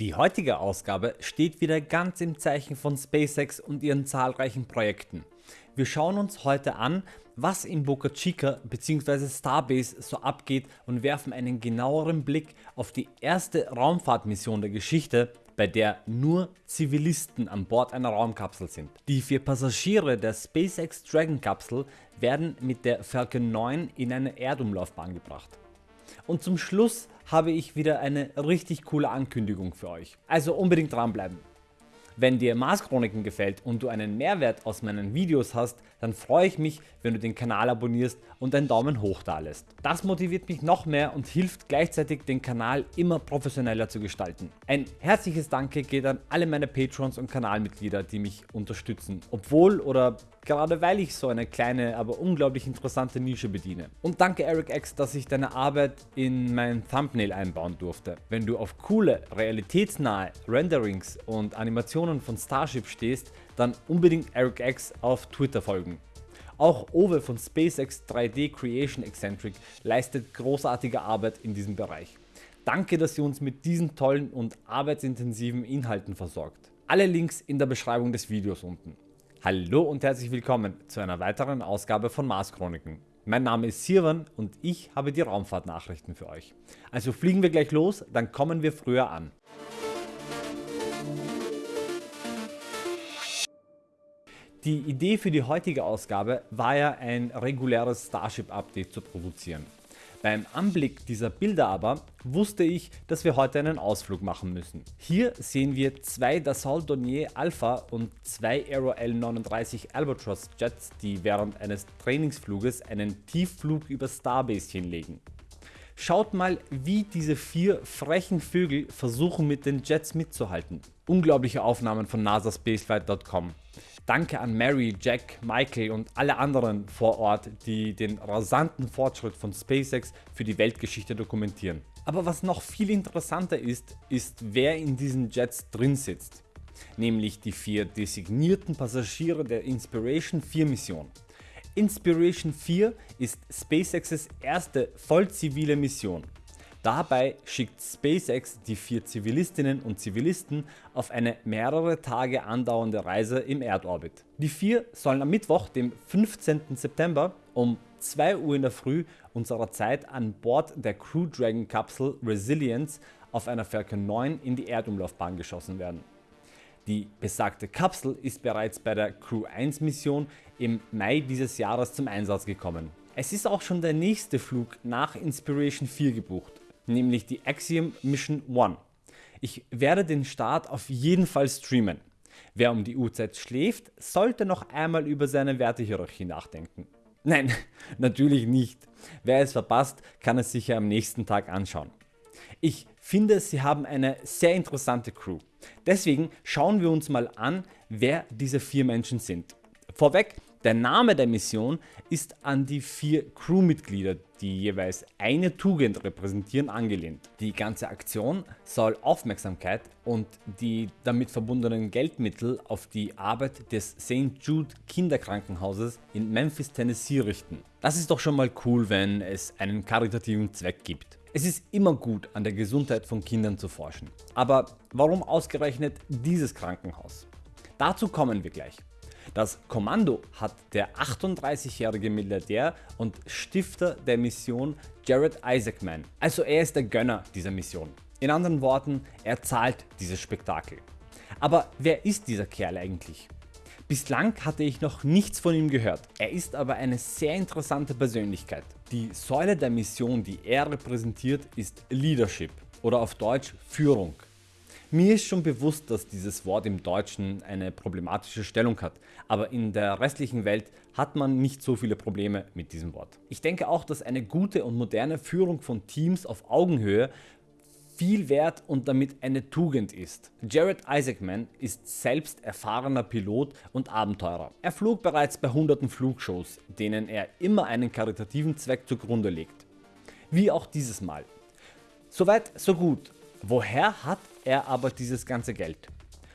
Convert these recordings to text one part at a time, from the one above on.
Die heutige Ausgabe steht wieder ganz im Zeichen von SpaceX und ihren zahlreichen Projekten. Wir schauen uns heute an, was in Boca Chica bzw. Starbase so abgeht und werfen einen genaueren Blick auf die erste Raumfahrtmission der Geschichte, bei der nur Zivilisten an Bord einer Raumkapsel sind. Die vier Passagiere der SpaceX Dragon Kapsel werden mit der Falcon 9 in eine Erdumlaufbahn gebracht. Und zum Schluss habe ich wieder eine richtig coole Ankündigung für euch. Also unbedingt dranbleiben. Wenn dir Mars Chroniken gefällt und du einen Mehrwert aus meinen Videos hast, dann freue ich mich wenn du den Kanal abonnierst und einen Daumen hoch da lässt. Das motiviert mich noch mehr und hilft gleichzeitig den Kanal immer professioneller zu gestalten. Ein herzliches Danke geht an alle meine Patrons und Kanalmitglieder die mich unterstützen, obwohl oder gerade weil ich so eine kleine, aber unglaublich interessante Nische bediene. Und danke Eric X, dass ich deine Arbeit in mein Thumbnail einbauen durfte. Wenn du auf coole, realitätsnahe Renderings und Animationen von Starship stehst, dann unbedingt Eric X auf Twitter folgen. Auch Owe von SpaceX 3D Creation Eccentric leistet großartige Arbeit in diesem Bereich. Danke dass ihr uns mit diesen tollen und arbeitsintensiven Inhalten versorgt. Alle Links in der Beschreibung des Videos unten. Hallo und herzlich willkommen zu einer weiteren Ausgabe von Mars Chroniken. Mein Name ist Sirwan und ich habe die Raumfahrtnachrichten für euch. Also fliegen wir gleich los, dann kommen wir früher an. Die Idee für die heutige Ausgabe war ja ein reguläres Starship Update zu produzieren. Beim Anblick dieser Bilder aber wusste ich, dass wir heute einen Ausflug machen müssen. Hier sehen wir zwei Dassault Dornier Alpha und zwei Aero L39 Albatros Jets, die während eines Trainingsfluges einen Tiefflug über Starbase hinlegen. Schaut mal wie diese vier frechen Vögel versuchen mit den Jets mitzuhalten. Unglaubliche Aufnahmen von nasaspaceflight.com. Danke an Mary, Jack, Michael und alle anderen vor Ort, die den rasanten Fortschritt von SpaceX für die Weltgeschichte dokumentieren. Aber was noch viel interessanter ist, ist wer in diesen Jets drin sitzt. Nämlich die vier designierten Passagiere der Inspiration 4 Mission. Inspiration 4 ist SpaceX's erste voll zivile Mission. Dabei schickt SpaceX die vier Zivilistinnen und Zivilisten auf eine mehrere Tage andauernde Reise im Erdorbit. Die vier sollen am Mittwoch dem 15. September um 2 Uhr in der Früh unserer Zeit an Bord der Crew Dragon Kapsel Resilience auf einer Falcon 9 in die Erdumlaufbahn geschossen werden. Die besagte Kapsel ist bereits bei der Crew 1 Mission im Mai dieses Jahres zum Einsatz gekommen. Es ist auch schon der nächste Flug nach Inspiration 4 gebucht, nämlich die Axiom Mission 1. Ich werde den Start auf jeden Fall streamen. Wer um die Uhrzeit schläft, sollte noch einmal über seine Wertehierarchie nachdenken. Nein, natürlich nicht. Wer es verpasst, kann es sich ja am nächsten Tag anschauen. Ich finde sie haben eine sehr interessante Crew. Deswegen schauen wir uns mal an wer diese vier Menschen sind. Vorweg, der Name der Mission ist an die vier Crewmitglieder, die jeweils eine Tugend repräsentieren, angelehnt. Die ganze Aktion soll Aufmerksamkeit und die damit verbundenen Geldmittel auf die Arbeit des St. Jude Kinderkrankenhauses in Memphis, Tennessee richten. Das ist doch schon mal cool, wenn es einen karitativen Zweck gibt. Es ist immer gut an der Gesundheit von Kindern zu forschen. Aber warum ausgerechnet dieses Krankenhaus? Dazu kommen wir gleich. Das Kommando hat der 38-jährige Milliardär und Stifter der Mission Jared Isaacman. Also er ist der Gönner dieser Mission. In anderen Worten, er zahlt dieses Spektakel. Aber wer ist dieser Kerl eigentlich? Bislang hatte ich noch nichts von ihm gehört. Er ist aber eine sehr interessante Persönlichkeit. Die Säule der Mission die er repräsentiert ist Leadership oder auf Deutsch Führung. Mir ist schon bewusst dass dieses Wort im Deutschen eine problematische Stellung hat, aber in der restlichen Welt hat man nicht so viele Probleme mit diesem Wort. Ich denke auch dass eine gute und moderne Führung von Teams auf Augenhöhe viel wert und damit eine Tugend ist. Jared Isaacman ist selbst erfahrener Pilot und Abenteurer. Er flog bereits bei hunderten Flugshows, denen er immer einen karitativen Zweck zugrunde legt. Wie auch dieses Mal. Soweit so gut. Woher hat er aber dieses ganze Geld?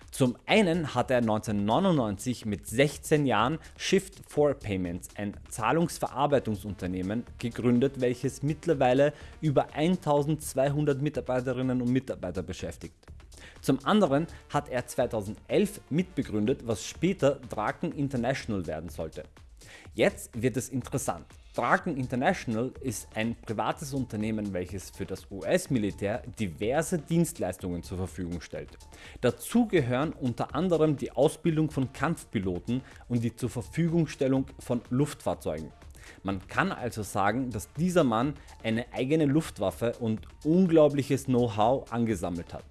Zum einen hat er 1999 mit 16 Jahren Shift 4 Payments, ein Zahlungsverarbeitungsunternehmen, gegründet welches mittlerweile über 1200 Mitarbeiterinnen und Mitarbeiter beschäftigt. Zum anderen hat er 2011 mitbegründet, was später Draken International werden sollte. Jetzt wird es interessant. Draken International ist ein privates Unternehmen welches für das US-Militär diverse Dienstleistungen zur Verfügung stellt. Dazu gehören unter anderem die Ausbildung von Kampfpiloten und die zur Verfügungstellung von Luftfahrzeugen. Man kann also sagen, dass dieser Mann eine eigene Luftwaffe und unglaubliches Know-how angesammelt hat.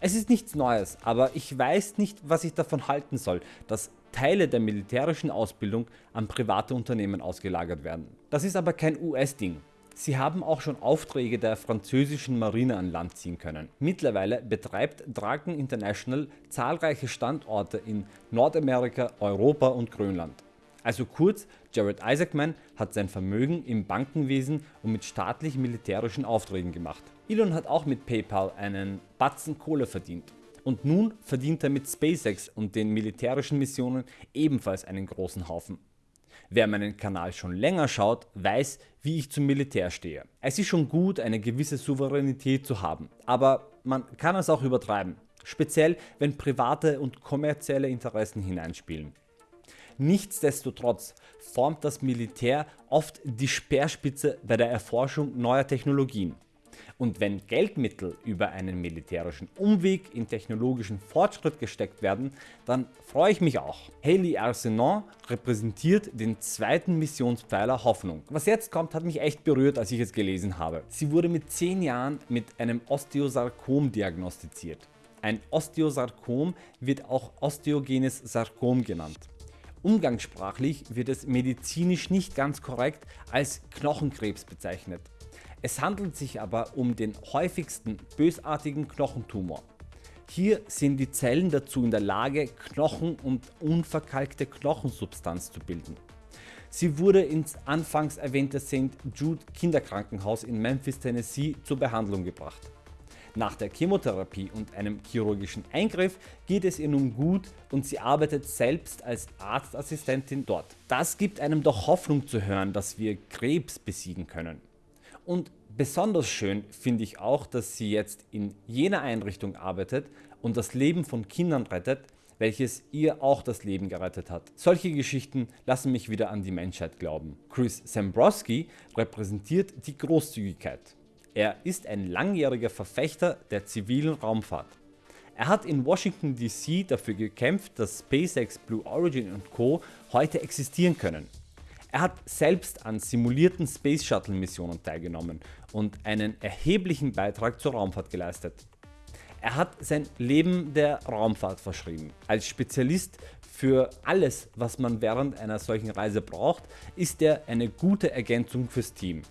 Es ist nichts Neues, aber ich weiß nicht was ich davon halten soll, dass Teile der militärischen Ausbildung an private Unternehmen ausgelagert werden. Das ist aber kein US-Ding. Sie haben auch schon Aufträge der französischen Marine an Land ziehen können. Mittlerweile betreibt Draken International zahlreiche Standorte in Nordamerika, Europa und Grönland. Also kurz, Jared Isaacman hat sein Vermögen im Bankenwesen und mit staatlich-militärischen Aufträgen gemacht. Elon hat auch mit PayPal einen Batzen Kohle verdient. Und nun verdient er mit SpaceX und den militärischen Missionen ebenfalls einen großen Haufen. Wer meinen Kanal schon länger schaut, weiß wie ich zum Militär stehe. Es ist schon gut eine gewisse Souveränität zu haben, aber man kann es auch übertreiben. Speziell wenn private und kommerzielle Interessen hineinspielen. Nichtsdestotrotz formt das Militär oft die Speerspitze bei der Erforschung neuer Technologien. Und wenn Geldmittel über einen militärischen Umweg in technologischen Fortschritt gesteckt werden, dann freue ich mich auch. Haley Arsenault repräsentiert den zweiten Missionspfeiler Hoffnung. Was jetzt kommt hat mich echt berührt als ich es gelesen habe. Sie wurde mit 10 Jahren mit einem Osteosarkom diagnostiziert. Ein Osteosarkom wird auch osteogenes Sarkom genannt. Umgangssprachlich wird es medizinisch nicht ganz korrekt als Knochenkrebs bezeichnet. Es handelt sich aber um den häufigsten bösartigen Knochentumor. Hier sind die Zellen dazu in der Lage Knochen und unverkalkte Knochensubstanz zu bilden. Sie wurde ins anfangs erwähnte St. Jude Kinderkrankenhaus in Memphis, Tennessee zur Behandlung gebracht. Nach der Chemotherapie und einem chirurgischen Eingriff geht es ihr nun gut und sie arbeitet selbst als Arztassistentin dort. Das gibt einem doch Hoffnung zu hören, dass wir Krebs besiegen können. Und besonders schön finde ich auch, dass sie jetzt in jener Einrichtung arbeitet und das Leben von Kindern rettet, welches ihr auch das Leben gerettet hat. Solche Geschichten lassen mich wieder an die Menschheit glauben. Chris Sambrowski repräsentiert die Großzügigkeit. Er ist ein langjähriger Verfechter der zivilen Raumfahrt. Er hat in Washington DC dafür gekämpft, dass SpaceX, Blue Origin und Co. heute existieren können. Er hat selbst an simulierten Space Shuttle Missionen teilgenommen und einen erheblichen Beitrag zur Raumfahrt geleistet. Er hat sein Leben der Raumfahrt verschrieben. Als Spezialist für alles was man während einer solchen Reise braucht, ist er eine gute Ergänzung fürs Team.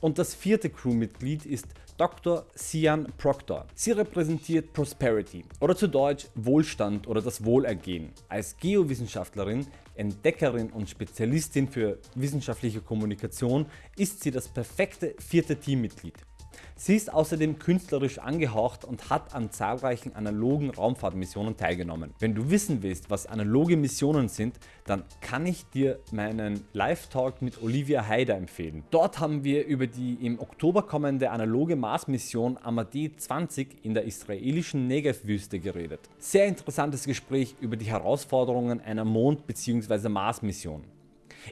Und das vierte Crewmitglied ist Dr. Sian Proctor. Sie repräsentiert Prosperity oder zu Deutsch Wohlstand oder das Wohlergehen. Als Geowissenschaftlerin, Entdeckerin und Spezialistin für wissenschaftliche Kommunikation ist sie das perfekte vierte Teammitglied. Sie ist außerdem künstlerisch angehaucht und hat an zahlreichen analogen Raumfahrtmissionen teilgenommen. Wenn du wissen willst was analoge Missionen sind, dann kann ich dir meinen Live-Talk mit Olivia Haider empfehlen. Dort haben wir über die im Oktober kommende analoge Mars-Mission Amadee 20 in der israelischen Negev-Wüste geredet. Sehr interessantes Gespräch über die Herausforderungen einer Mond- bzw. Mars-Mission.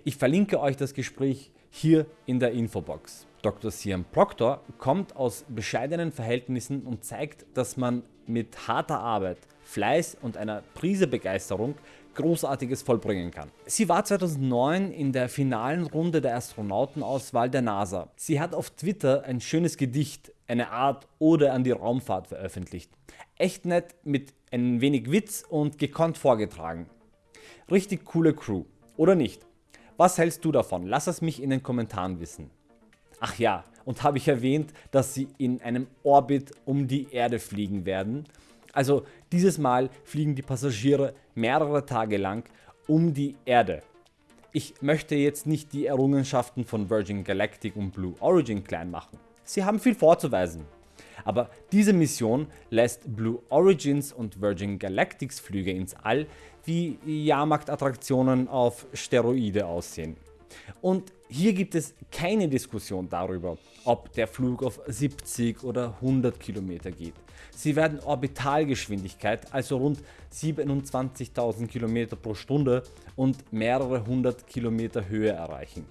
Ich verlinke euch das Gespräch hier in der Infobox. Dr. Siam Proctor kommt aus bescheidenen Verhältnissen und zeigt, dass man mit harter Arbeit, Fleiß und einer Prise Begeisterung Großartiges vollbringen kann. Sie war 2009 in der finalen Runde der Astronautenauswahl der NASA. Sie hat auf Twitter ein schönes Gedicht, eine Art Ode an die Raumfahrt veröffentlicht. Echt nett mit ein wenig Witz und gekonnt vorgetragen. Richtig coole Crew. Oder nicht? Was hältst du davon? Lass es mich in den Kommentaren wissen. Ach ja, und habe ich erwähnt, dass sie in einem Orbit um die Erde fliegen werden. Also dieses Mal fliegen die Passagiere mehrere Tage lang um die Erde. Ich möchte jetzt nicht die Errungenschaften von Virgin Galactic und Blue Origin klein machen. Sie haben viel vorzuweisen. Aber diese Mission lässt Blue Origins und Virgin Galactics Flüge ins All wie Jahrmarktattraktionen auf Steroide aussehen. Und hier gibt es keine Diskussion darüber, ob der Flug auf 70 oder 100 km geht. Sie werden Orbitalgeschwindigkeit, also rund 27.000 km pro Stunde und mehrere hundert Kilometer Höhe erreichen.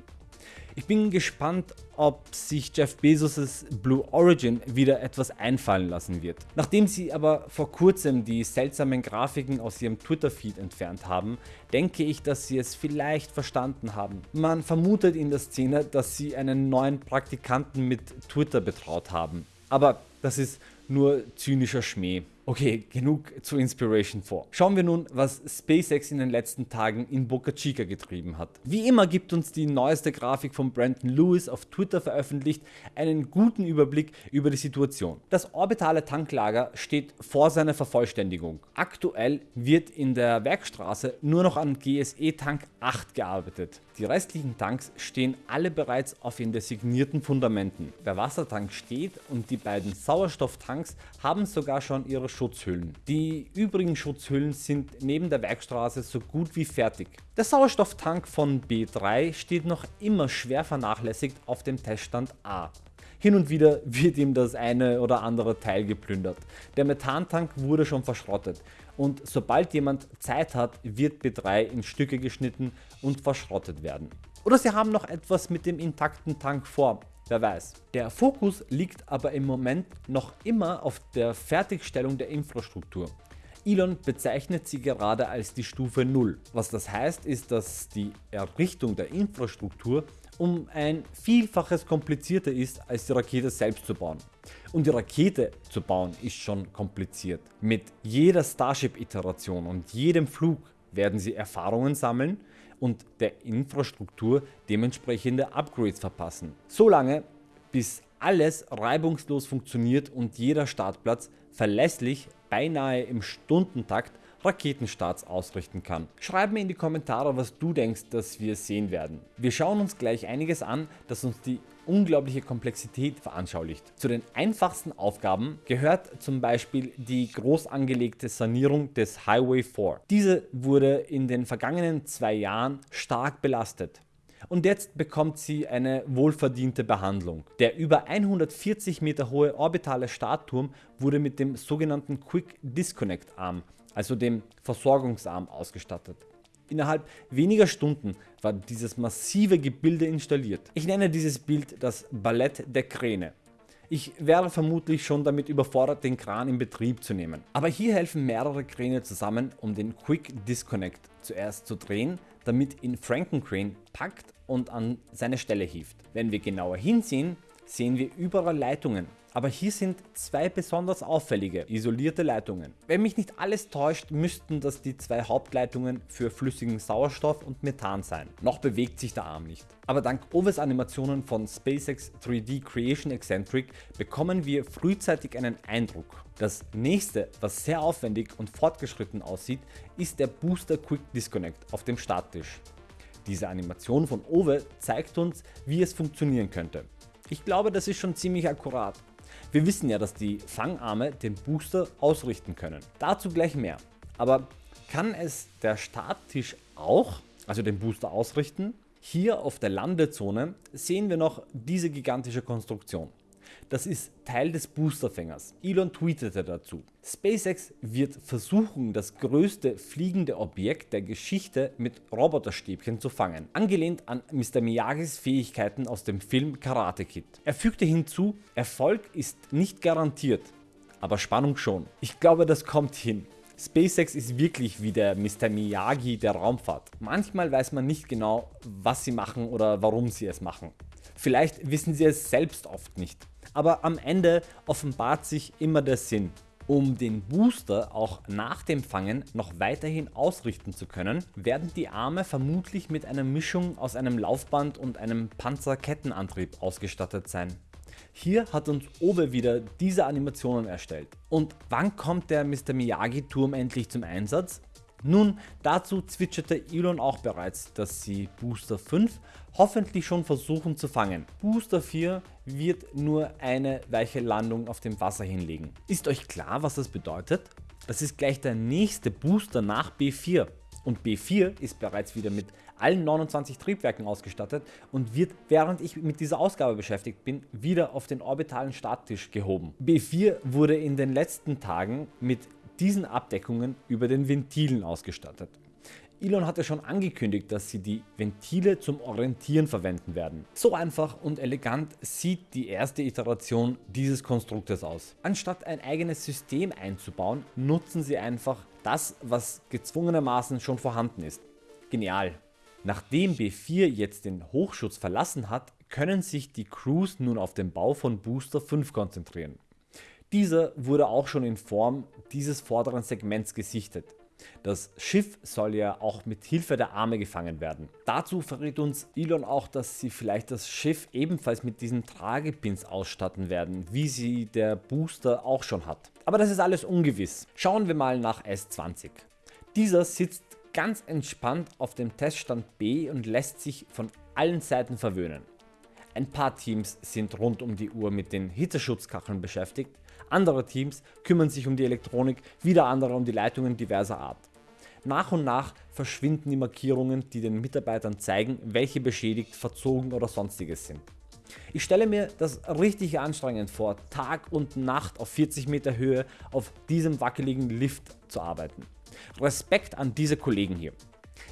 Ich bin gespannt, ob sich Jeff Bezos' Blue Origin wieder etwas einfallen lassen wird. Nachdem sie aber vor kurzem die seltsamen Grafiken aus ihrem Twitter-Feed entfernt haben, denke ich, dass sie es vielleicht verstanden haben. Man vermutet in der Szene, dass sie einen neuen Praktikanten mit Twitter betraut haben. Aber das ist nur zynischer Schmäh. Okay, genug zu Inspiration 4. Schauen wir nun, was SpaceX in den letzten Tagen in Boca Chica getrieben hat. Wie immer gibt uns die neueste Grafik von Brandon Lewis auf Twitter veröffentlicht einen guten Überblick über die Situation. Das orbitale Tanklager steht vor seiner Vervollständigung. Aktuell wird in der Werkstraße nur noch an GSE Tank 8 gearbeitet. Die restlichen Tanks stehen alle bereits auf den designierten Fundamenten. Der Wassertank steht und die beiden Sauerstofftanks haben sogar schon ihre Schutzhüllen. Die übrigen Schutzhüllen sind neben der Werkstraße so gut wie fertig. Der Sauerstofftank von B3 steht noch immer schwer vernachlässigt auf dem Teststand A. Hin und wieder wird ihm das eine oder andere Teil geplündert. Der Methantank wurde schon verschrottet und sobald jemand Zeit hat, wird B3 in Stücke geschnitten und verschrottet werden. Oder sie haben noch etwas mit dem intakten Tank vor, wer weiß. Der Fokus liegt aber im Moment noch immer auf der Fertigstellung der Infrastruktur. Elon bezeichnet sie gerade als die Stufe 0. Was das heißt ist, dass die Errichtung der Infrastruktur um ein Vielfaches komplizierter ist als die Rakete selbst zu bauen. Und die Rakete zu bauen ist schon kompliziert. Mit jeder Starship Iteration und jedem Flug werden sie Erfahrungen sammeln und der Infrastruktur dementsprechende Upgrades verpassen. Solange bis alles reibungslos funktioniert und jeder Startplatz verlässlich beinahe im Stundentakt Raketenstarts ausrichten kann. Schreib mir in die Kommentare was du denkst dass wir sehen werden. Wir schauen uns gleich einiges an das uns die unglaubliche Komplexität veranschaulicht. Zu den einfachsten Aufgaben gehört zum Beispiel die groß angelegte Sanierung des Highway 4. Diese wurde in den vergangenen zwei Jahren stark belastet. Und jetzt bekommt sie eine wohlverdiente Behandlung. Der über 140 Meter hohe orbitale Startturm wurde mit dem sogenannten Quick Disconnect Arm, also dem Versorgungsarm ausgestattet. Innerhalb weniger Stunden war dieses massive Gebilde installiert. Ich nenne dieses Bild das Ballett der Kräne. Ich wäre vermutlich schon damit überfordert den Kran in Betrieb zu nehmen. Aber hier helfen mehrere Kräne zusammen um den Quick Disconnect zuerst zu drehen, damit ihn Frankencrane packt und an seine Stelle hieft. Wenn wir genauer hinsehen, sehen wir überall Leitungen, aber hier sind zwei besonders auffällige isolierte Leitungen. Wenn mich nicht alles täuscht, müssten das die zwei Hauptleitungen für flüssigen Sauerstoff und Methan sein. Noch bewegt sich der Arm nicht. Aber dank Oves Animationen von SpaceX 3D Creation Eccentric bekommen wir frühzeitig einen Eindruck. Das nächste, was sehr aufwendig und fortgeschritten aussieht, ist der Booster Quick Disconnect auf dem Starttisch. Diese Animation von Owe zeigt uns wie es funktionieren könnte. Ich glaube das ist schon ziemlich akkurat. Wir wissen ja dass die Fangarme den Booster ausrichten können. Dazu gleich mehr. Aber kann es der Starttisch auch, also den Booster ausrichten? Hier auf der Landezone sehen wir noch diese gigantische Konstruktion. Das ist Teil des Boosterfängers. Elon tweetete dazu. SpaceX wird versuchen das größte fliegende Objekt der Geschichte mit Roboterstäbchen zu fangen, angelehnt an Mr. Miyagis Fähigkeiten aus dem Film Karate Kid. Er fügte hinzu, Erfolg ist nicht garantiert, aber Spannung schon. Ich glaube das kommt hin. SpaceX ist wirklich wie der Mr. Miyagi der Raumfahrt. Manchmal weiß man nicht genau was sie machen oder warum sie es machen. Vielleicht wissen sie es selbst oft nicht aber am Ende offenbart sich immer der Sinn. Um den Booster auch nach dem Fangen noch weiterhin ausrichten zu können, werden die Arme vermutlich mit einer Mischung aus einem Laufband und einem Panzerkettenantrieb ausgestattet sein. Hier hat uns Owe wieder diese Animationen erstellt. Und wann kommt der Mr. Miyagi Turm endlich zum Einsatz? Nun, dazu zwitscherte Elon auch bereits, dass sie Booster 5 hoffentlich schon versuchen zu fangen. Booster 4 wird nur eine weiche Landung auf dem Wasser hinlegen. Ist euch klar was das bedeutet? Das ist gleich der nächste Booster nach B4 und B4 ist bereits wieder mit allen 29 Triebwerken ausgestattet und wird während ich mit dieser Ausgabe beschäftigt bin wieder auf den orbitalen Starttisch gehoben. B4 wurde in den letzten Tagen mit diesen Abdeckungen über den Ventilen ausgestattet. Elon hatte schon angekündigt, dass sie die Ventile zum Orientieren verwenden werden. So einfach und elegant sieht die erste Iteration dieses Konstruktes aus. Anstatt ein eigenes System einzubauen, nutzen sie einfach das, was gezwungenermaßen schon vorhanden ist. Genial. Nachdem B4 jetzt den Hochschutz verlassen hat, können sich die Crews nun auf den Bau von Booster 5 konzentrieren. Dieser wurde auch schon in Form dieses vorderen Segments gesichtet. Das Schiff soll ja auch mit Hilfe der Arme gefangen werden. Dazu verrät uns Elon auch, dass sie vielleicht das Schiff ebenfalls mit diesen Tragepins ausstatten werden, wie sie der Booster auch schon hat. Aber das ist alles ungewiss. Schauen wir mal nach S20. Dieser sitzt ganz entspannt auf dem Teststand B und lässt sich von allen Seiten verwöhnen. Ein paar Teams sind rund um die Uhr mit den Hitzeschutzkacheln beschäftigt, andere Teams kümmern sich um die Elektronik, wieder andere um die Leitungen diverser Art. Nach und nach verschwinden die Markierungen, die den Mitarbeitern zeigen, welche beschädigt, verzogen oder sonstiges sind. Ich stelle mir das richtig anstrengend vor, Tag und Nacht auf 40 Meter Höhe auf diesem wackeligen Lift zu arbeiten. Respekt an diese Kollegen hier.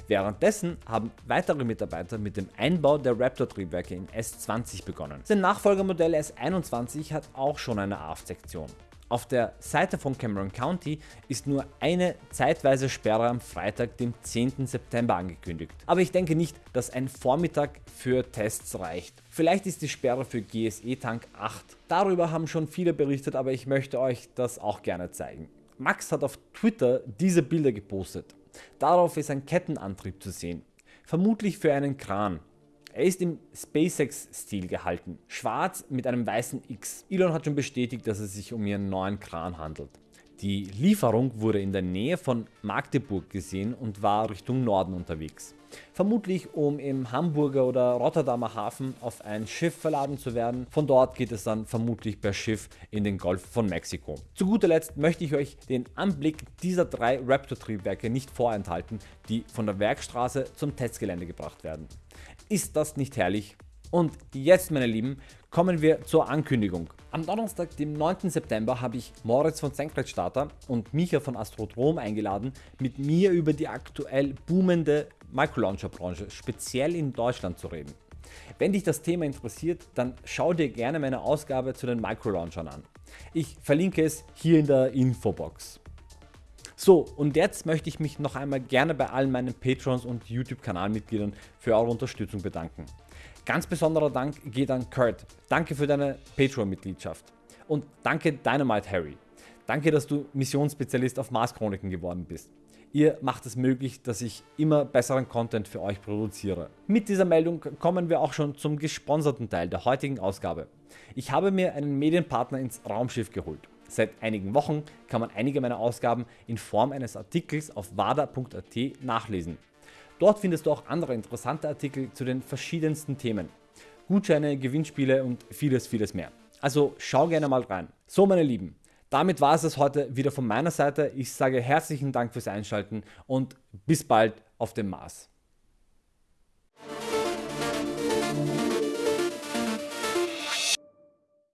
Währenddessen haben weitere Mitarbeiter mit dem Einbau der Raptor Triebwerke in S20 begonnen. Sein Nachfolgermodell S21 hat auch schon eine Aft-Sektion. Auf der Seite von Cameron County ist nur eine zeitweise Sperre am Freitag, dem 10. September angekündigt. Aber ich denke nicht, dass ein Vormittag für Tests reicht. Vielleicht ist die Sperre für GSE Tank 8. Darüber haben schon viele berichtet, aber ich möchte euch das auch gerne zeigen. Max hat auf Twitter diese Bilder gepostet. Darauf ist ein Kettenantrieb zu sehen, vermutlich für einen Kran. Er ist im SpaceX Stil gehalten, schwarz mit einem weißen X. Elon hat schon bestätigt, dass es sich um ihren neuen Kran handelt. Die Lieferung wurde in der Nähe von Magdeburg gesehen und war Richtung Norden unterwegs. Vermutlich um im Hamburger oder Rotterdamer Hafen auf ein Schiff verladen zu werden. Von dort geht es dann vermutlich per Schiff in den Golf von Mexiko. Zu guter Letzt möchte ich euch den Anblick dieser drei Raptor Triebwerke nicht vorenthalten, die von der Werkstraße zum Testgelände gebracht werden. Ist das nicht herrlich? Und jetzt meine Lieben, kommen wir zur Ankündigung. Am Donnerstag, dem 9. September habe ich Moritz von Senkrechtstarter und Micha von Astrodrom eingeladen, mit mir über die aktuell boomende Microlauncher Branche, speziell in Deutschland zu reden. Wenn dich das Thema interessiert, dann schau dir gerne meine Ausgabe zu den Microlaunchern an. Ich verlinke es hier in der Infobox. So und jetzt möchte ich mich noch einmal gerne bei allen meinen Patrons und YouTube Kanalmitgliedern für eure Unterstützung bedanken. Ganz besonderer Dank geht an Kurt. Danke für deine Patreon-Mitgliedschaft. Und danke Dynamite Harry. Danke, dass du Missionsspezialist auf Mars Chroniken geworden bist. Ihr macht es möglich, dass ich immer besseren Content für euch produziere. Mit dieser Meldung kommen wir auch schon zum gesponserten Teil der heutigen Ausgabe. Ich habe mir einen Medienpartner ins Raumschiff geholt. Seit einigen Wochen kann man einige meiner Ausgaben in Form eines Artikels auf wada.at nachlesen. Dort findest du auch andere interessante Artikel zu den verschiedensten Themen. Gutscheine, Gewinnspiele und vieles vieles mehr. Also schau gerne mal rein. So meine Lieben, damit war es das heute wieder von meiner Seite. Ich sage herzlichen Dank fürs Einschalten und bis bald auf dem Mars.